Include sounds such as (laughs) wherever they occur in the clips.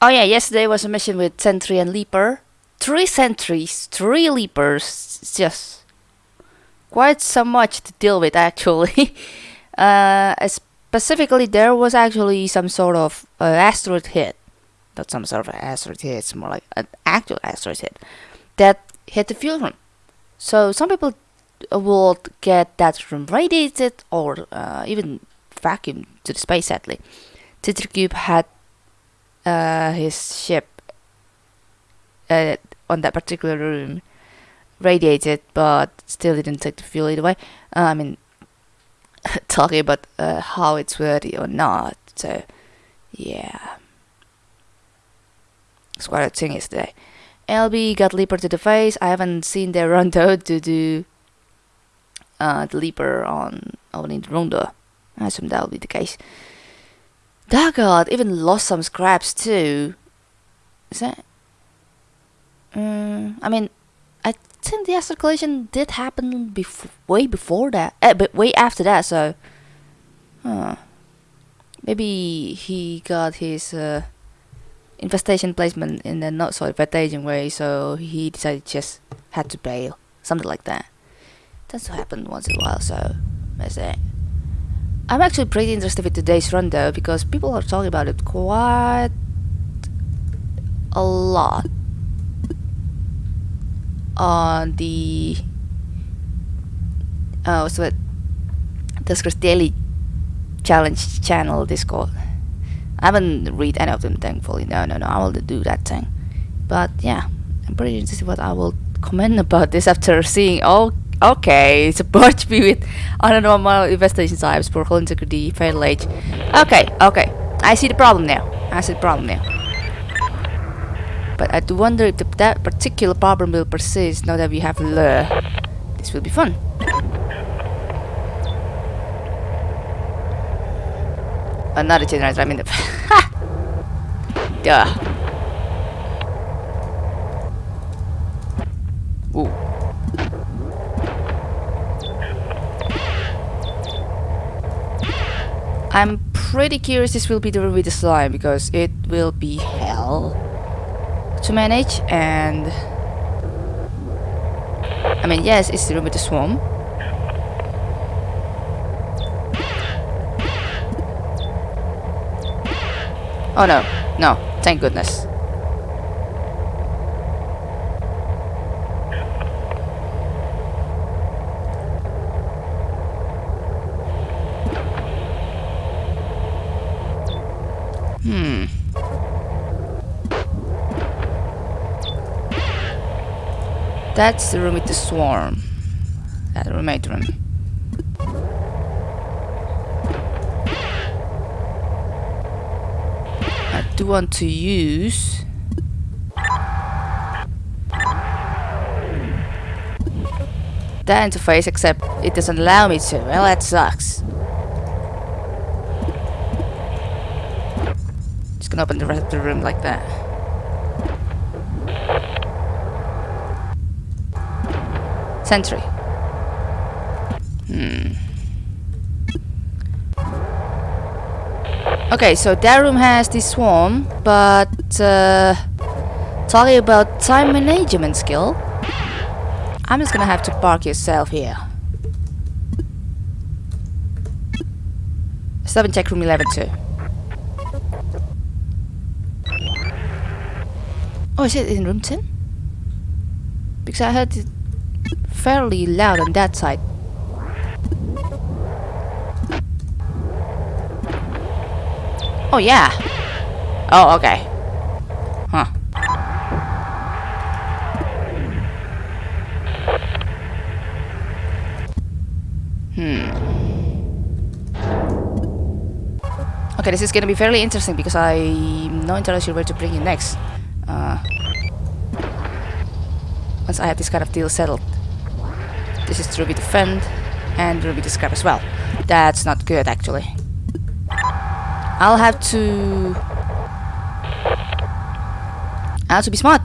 Oh yeah, yesterday was a mission with Sentry and Leaper. Three sentries, three leapers. It's just quite so much to deal with (laughs) actually. uh, specifically, there was actually some sort of uh, asteroid hit. Not some sort of asteroid hit, it's more like an actual asteroid hit that hit the fuel room. So some people will get that room radiated or uh, even vacuumed to the space sadly. Titricube had uh, his ship uh, on that particular room radiated but still didn't take the fuel either way. Uh, I mean (laughs) talking about uh, how it's worthy or not. So yeah. It's quite a thing yesterday. LB got Leaper to the face. I haven't seen their (laughs) rondo to do uh, the Leaper on opening the rondo. I assume that'll be the case. Daggard even lost some scraps too. Is that? Um, I mean, I think the acid collision did happen bef way before that, uh, but way after that. So, huh. maybe he got his uh, infestation placement in a not so advantageous way, so he decided just had to bail, something like that. That's what happen once in a while, so that's it. I'm actually pretty interested with today's run though, because people are talking about it quite a lot on the oh so Duskers Daily Challenge channel Discord. I haven't read any of them thankfully. No no no I will do that thing. But yeah, I'm pretty interested what I will comment (laughs) about this after seeing oh Okay, a (laughs) barge with normal investigation types for hull integrity, fatal age. Okay, okay. I see the problem now. I see the problem now. But I do wonder if the, that particular problem will persist now that we have lure. This will be fun. Another generator, I mean the... (laughs) Duh. Ooh. I'm pretty curious this will be the with the slime because it will be hell to manage and I mean yes it's the room with the swarm Oh no, no, thank goodness That's the room with the swarm. That roommate room. I do want to use that interface except it doesn't allow me to. Well that sucks. Just gonna open the rest of the room like that. Sentry. Hmm. Okay, so that room has the swarm, but uh, talking about time management skill, I'm just gonna have to park yourself here. Stop and check room 11 too. Oh, is it in room 10? Because I heard it fairly loud on that side. Oh yeah. Oh, okay. Huh. Hmm. Okay, this is gonna be fairly interesting because I'm not entirely sure where to bring you next. Uh, once I have this kind of deal settled. This is Ruby Defend and Ruby Discard as well. That's not good actually. I'll have to... I'll have to be smart.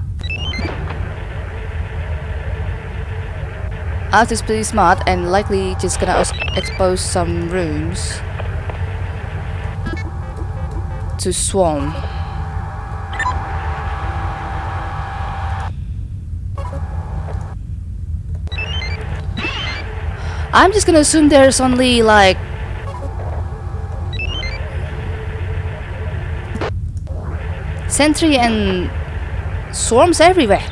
I'll have to be smart and likely just gonna expose some rooms to swarm. I'm just gonna assume there's only like sentry and swarms everywhere.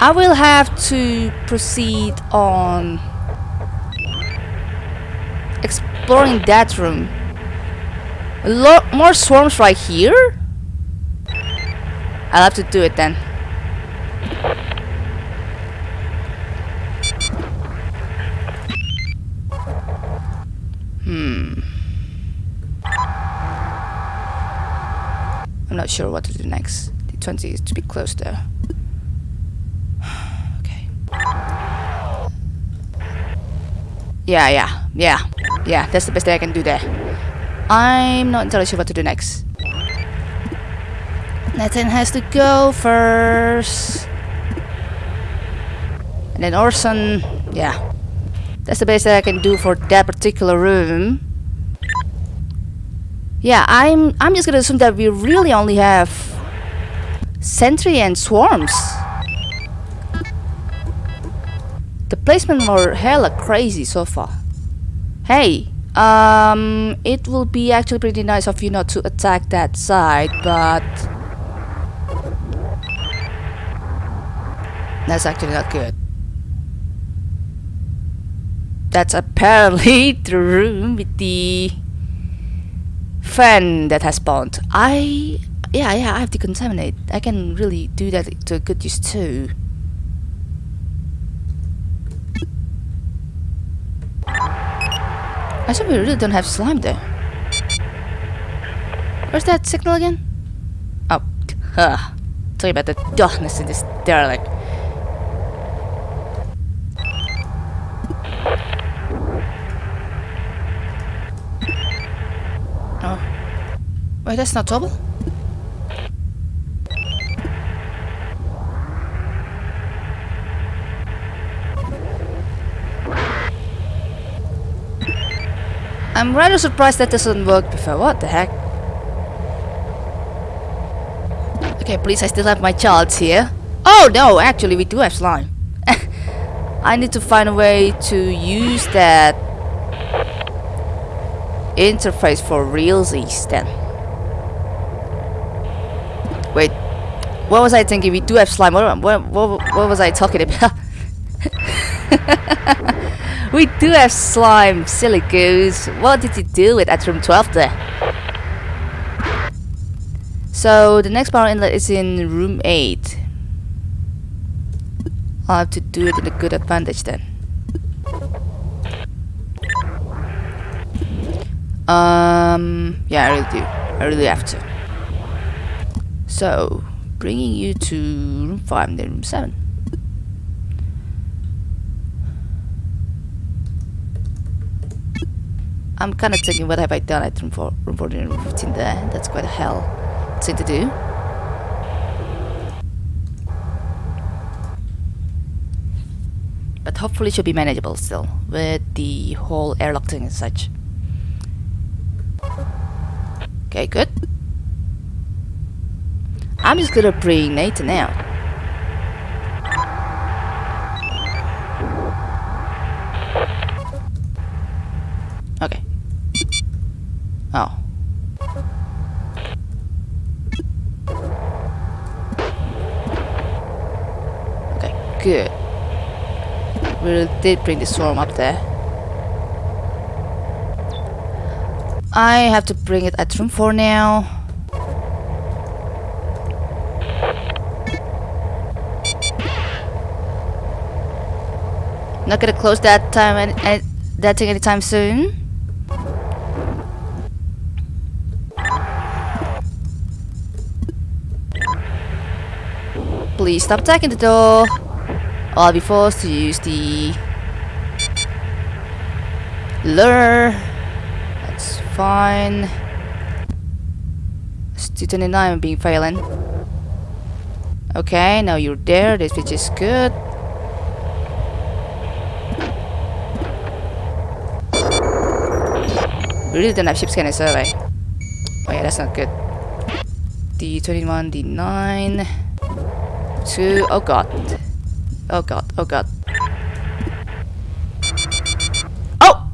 I will have to proceed on exploring that room. A lot more swarms right here? I'll have to do it then. Not sure what to do next. The 20 is to be close there. (sighs) okay. Yeah, yeah, yeah. Yeah, that's the best thing I can do there. I'm not entirely sure what to do next. Nathan has to go first. And then Orson, yeah. That's the best that I can do for that particular room. Yeah, I'm I'm just gonna assume that we really only have sentry and swarms. The placement were hella crazy so far. Hey, um, it will be actually pretty nice of you not to attack that side, but that's actually not good. That's apparently (laughs) the room with the fan that has spawned. I yeah yeah I have to contaminate. I can really do that to good use too. I said we really don't have slime there. Where's that signal again? Oh, (laughs) huh. Tell about the darkness in this derelict. Oh. Wait, that's not double? I'm rather surprised that doesn't work before. What the heck? Okay, please, I still have my charts here. Oh no, actually we do have slime. (laughs) I need to find a way to use that interface for realsies then. Wait, what was I thinking? We do have slime. What, what, what, what was I talking about? (laughs) we do have slime, silly goose. What did you do with at room 12 there? So the next power inlet is in room 8. I'll have to do it in a good advantage then. Um, yeah, I really do. I really have to. So, bringing you to room 5 and then room 7. I'm kind of thinking what have I done at room 4, room 14 and room 15 there. That's quite a hell thing to do. But hopefully it should be manageable still, with the whole airlock thing and such. Okay, good. I'm just gonna bring Nathan out. Okay. Oh. Okay, good. We did bring the swarm up there. I have to bring it at room 4 now. Not gonna close that time and, that thing anytime soon. Please stop attacking the door. Or I'll be forced to use the lure. That's fine. Stu-29 I'm being failing. Okay, now you're there. This which is good. We really don't have ship scanner survey. Oh yeah, that's not good. D21, D9... 2... Oh god. Oh god, oh god. Oh!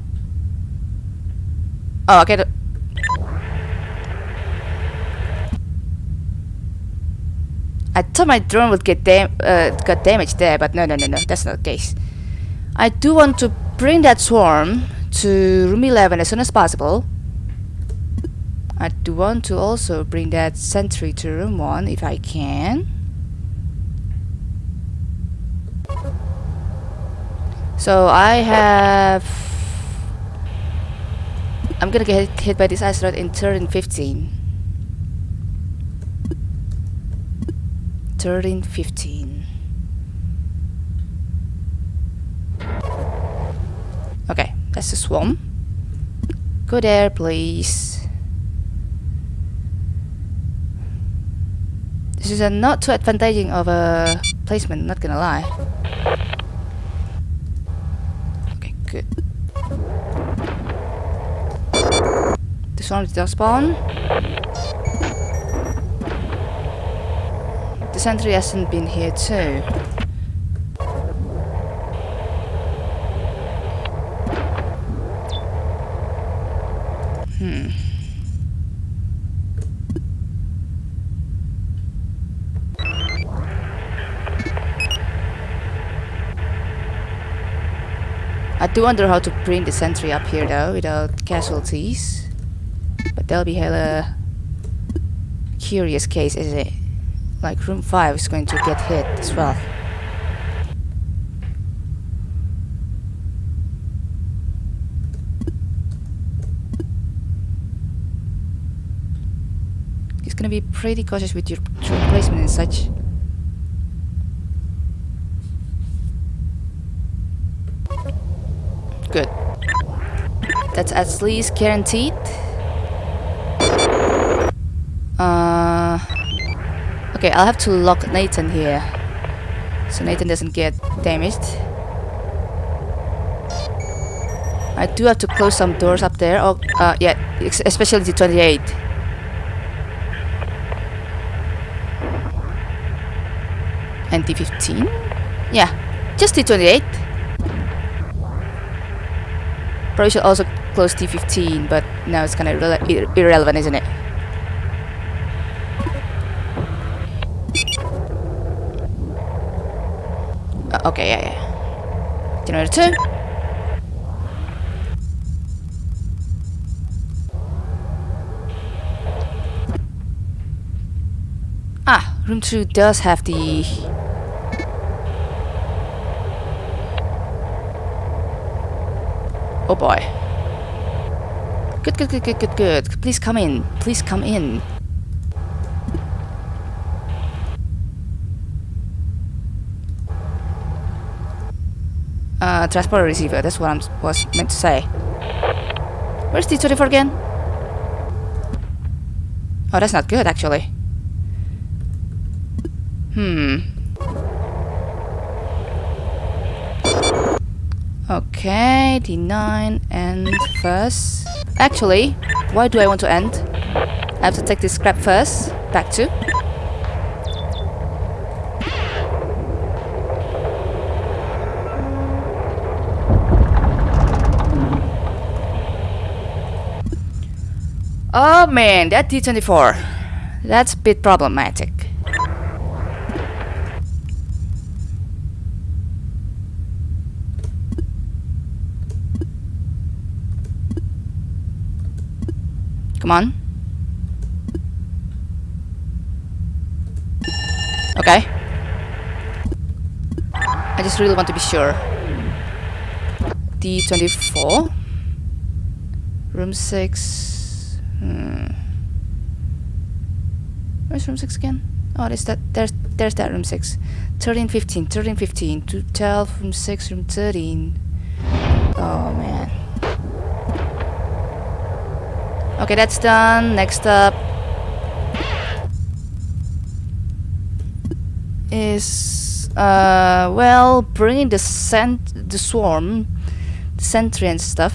Oh, okay. I thought my drone would get dam uh, got damaged there, but no, no, no, no, that's not the case. I do want to bring that swarm to room 11 as soon as possible. I do want to also bring that sentry to room 1 if I can. So I have... I'm gonna get hit by this asteroid in turn 15. Turn 15. Okay, that's a swarm. Go there, please. This is a not too advantaging of a placement, not gonna lie. Okay, good. The swarm did not spawn. The sentry hasn't been here too. Hmm. I do wonder how to bring the sentry up here though without casualties. But that'll be hella curious case, is it? Eh? Like room 5 is going to get hit as well. It's gonna be pretty cautious with your placement and such. Good. That's at least guaranteed. Uh, okay, I'll have to lock Nathan here. So Nathan doesn't get damaged. I do have to close some doors up there. Oh, uh, yeah, especially the 28. And the 15? Yeah, just the 28. Probably should also close T15, but now it's kind of irrele ir irrelevant, isn't it? Uh, okay, yeah, yeah. Generator 2. Ah, room 2 does have the Oh boy. Good, good, good, good, good, good. Please come in. Please come in. Uh, receiver. That's what I was meant to say. Where's T24 again? Oh, that's not good, actually. Hmm. Okay, D9 and first. Actually, why do I want to end? I have to take this scrap first. Back to. Oh man, that D24. That's a bit problematic. Come on. Okay. I just really want to be sure. D24. Room 6. Hmm. Where's room 6 again? Oh, there's that. There's there's that room 6. 13, 15, 13, 15, 12, room 6, room 13. Oh man. Okay, that's done. Next up is uh well bringing the scent the swarm, the sentry and stuff,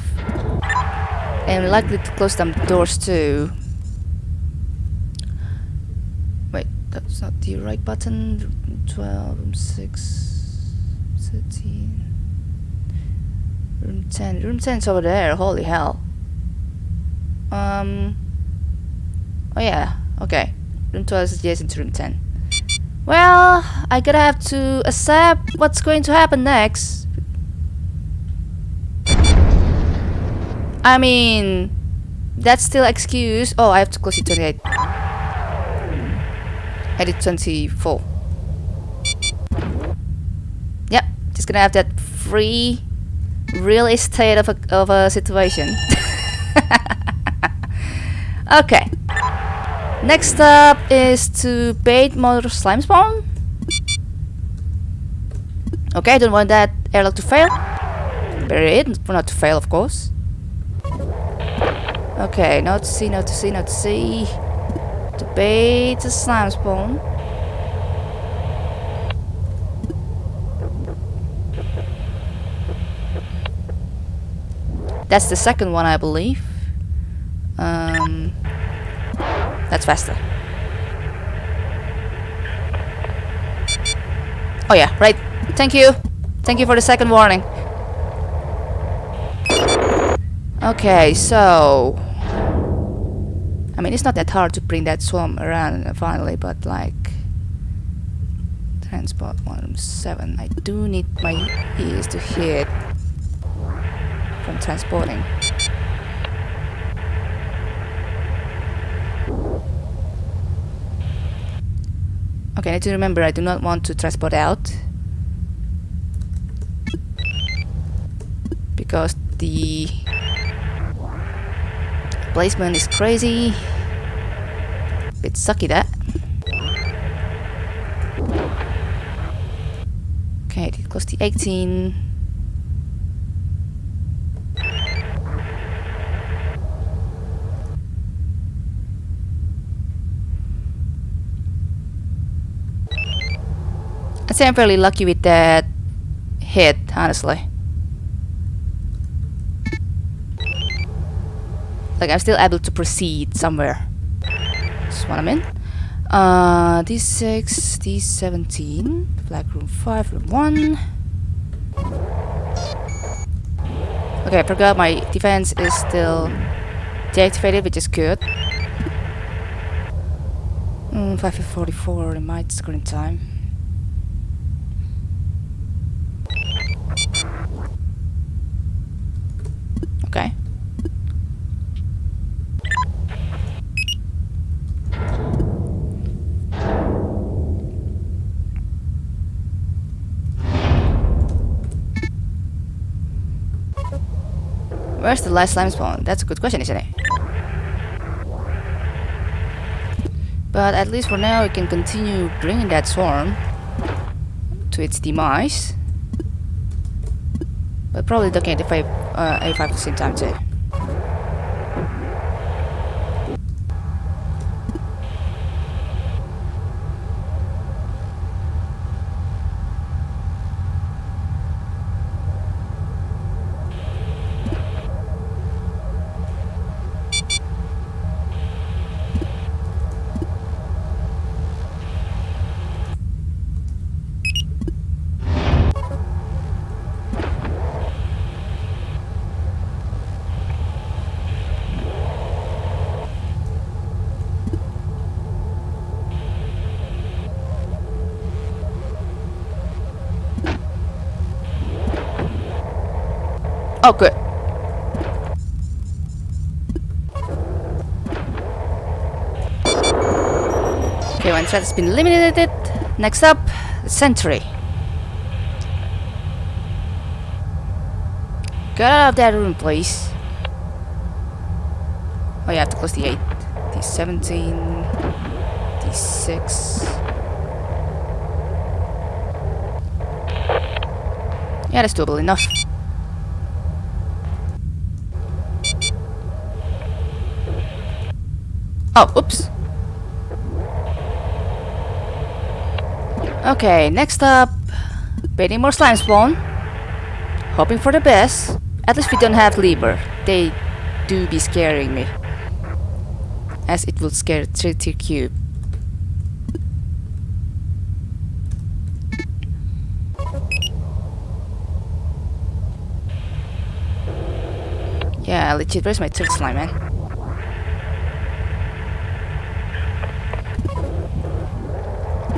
and likely to close some doors too. Wait, that's not the right button. 12, room 6, 13, room 10. Room 10's over there. Holy hell. Um. Oh yeah. Okay. Room 12 is adjacent to room 10. Well, I gotta have to accept what's going to happen next. I mean, that's still excuse. Oh, I have to close it 28. Edit 24. Yep, just gonna have that free real estate of a, of a situation. Okay. Next up is to bait more slime spawn. Okay, I don't want that airlock to fail. Bury it, for not to fail of course. Okay, not to see, not to see, not to see. To bait the slime spawn. That's the second one, I believe. Um, that's faster. Oh yeah, right. Thank you. Thank you for the second warning. Okay, so... I mean, it's not that hard to bring that swarm around finally, but like... Transport 107. I do need my ears to hear from transporting. Okay, I need to remember I do not want to transport out. Because the placement is crazy. Bit sucky that. Okay, it close to 18. Say I'm fairly lucky with that hit, honestly. Like I'm still able to proceed somewhere. That's what I mean. Uh, D6, D17, black room 5, room 1. Okay, I forgot my defense is still deactivated, which is good. Mm, 544 in my screen time. Where's the last slime spawn? That's a good question, isn't it? But at least for now, we can continue bringing that swarm to its demise. But probably looking at the 5, uh, A5 at the same time too. Oh, good. Okay, one threat has been eliminated. Next up, sentry. Get out of that room, please. Oh, you have to close the 8. The 17. The 6. Yeah, that's doable enough. Oh, oops. Okay, next up, baiting more slime spawn. Hoping for the best. At least we don't have Lever. They do be scaring me. As it will scare 3 tier cube. Yeah, legit, where's my third slime, man?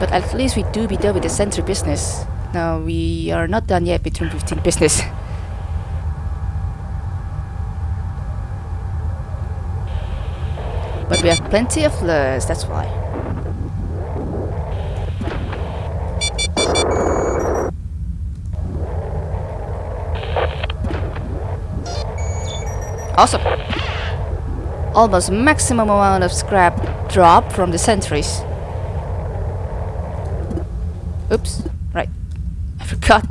But at least we do be done with the sentry business. Now we are not done yet between 15 business. but we have plenty of lures, that's why. Awesome. Almost maximum amount of scrap drop from the sentries. Oops, right. I (laughs) forgot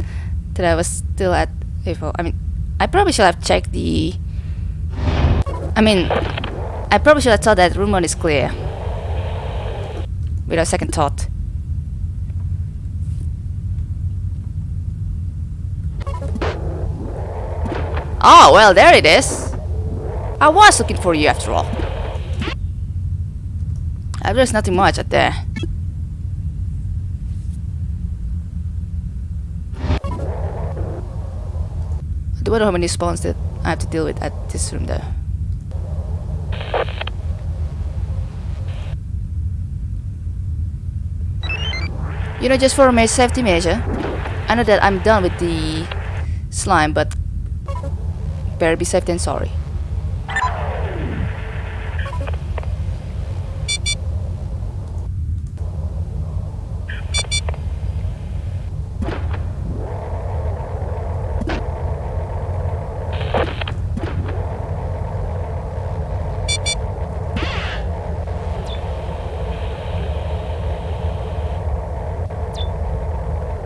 that I was still at AFO. I mean, I probably should have checked the... I mean, I probably should have thought that room one is clear. Without second thought. Oh, well, there it is. I was looking for you after all. There's nothing much out there. Know how many spawns that I have to deal with at this room though. You know, just for a safety measure, I know that I'm done with the slime, but better be safe than sorry.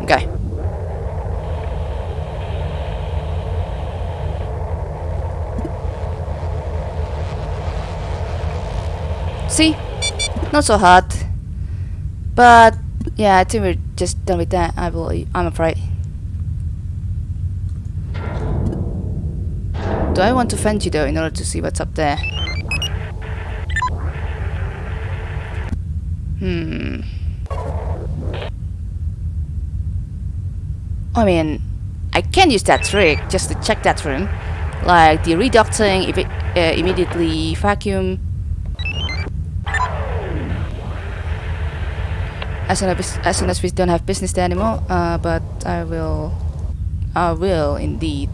Okay. See? Not so hard. But yeah, I think we're just done with that. I will I'm afraid. Do I want to fend you though in order to see what's up there? Hmm. I mean, I can use that trick just to check that room. Like the reducting, if it uh, immediately vacuum. As soon as, as soon as we don't have business there anymore, uh, but I will, I will indeed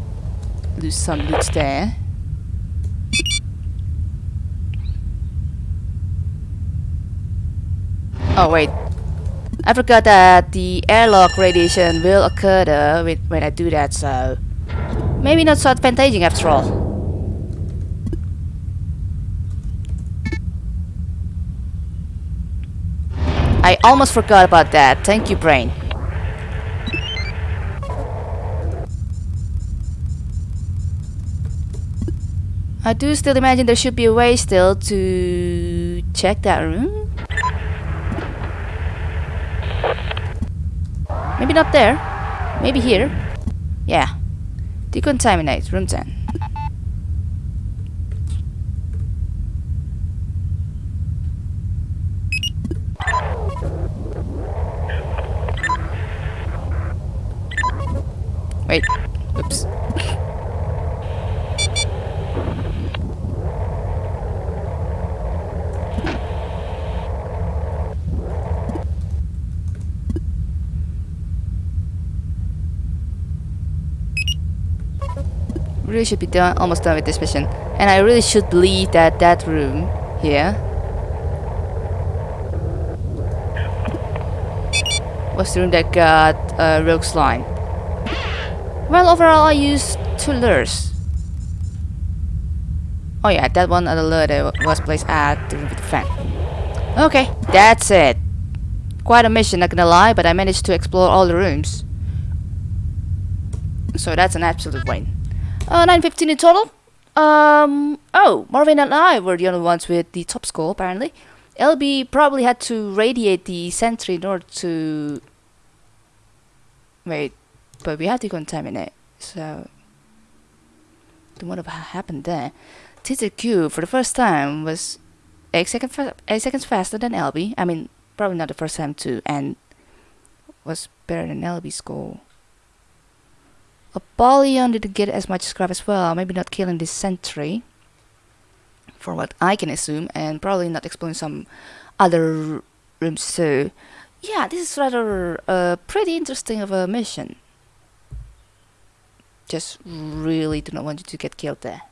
lose some loot there. Oh wait, I forgot that the airlock radiation will occur with, when I do that, so maybe not so advantageous after all. I almost forgot about that. Thank you, brain. I do still imagine there should be a way still to check that room. Maybe not there. Maybe here. Yeah. Decontaminate. Room 10. Wait. Oops. really should be done almost done with this mission and I really should believe that that room here was the room that got uh, rogue slime well overall I used two lures. Oh yeah that one other lure that was placed at the fan. Okay that's it. Quite a mission not gonna lie but I managed to explore all the rooms. So that's an absolute win. Uh, 915 in total. Um, oh, Marvin and I were the only ones with the top score, apparently. LB probably had to radiate the sentry in order to... Wait, but we had to contaminate, so... What happened there? TZQ, for the first time, was 8, second 8 seconds faster than LB. I mean, probably not the first time too, and was better than LB's goal. Apollyon didn't get as much scrap as well, maybe not killing this sentry. For what I can assume, and probably not exploring some other rooms too. yeah, this is rather uh, pretty interesting of a mission. Just really do not want you to get killed there.